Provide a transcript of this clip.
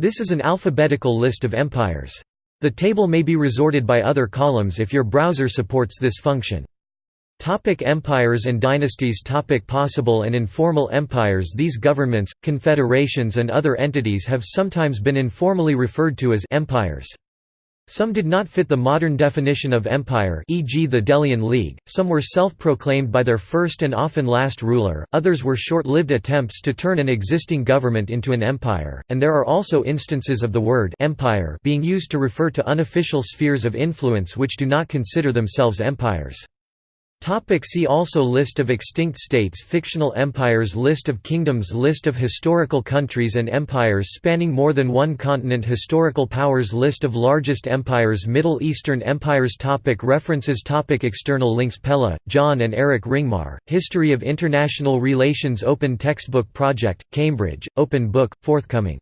This is an alphabetical list of empires. The table may be resorted by other columns if your browser supports this function. Topic empires and dynasties Topic Possible and informal empires These governments, confederations and other entities have sometimes been informally referred to as empires. Some did not fit the modern definition of empire e.g. the Delian League, some were self-proclaimed by their first and often last ruler, others were short-lived attempts to turn an existing government into an empire, and there are also instances of the word empire being used to refer to unofficial spheres of influence which do not consider themselves empires. Topic see also List of extinct states Fictional empires List of kingdoms List of historical countries and empires spanning more than one continent Historical powers List of largest empires Middle Eastern empires topic References topic External links Pella, John and Eric Ringmar, History of International Relations Open Textbook Project, Cambridge, Open Book, forthcoming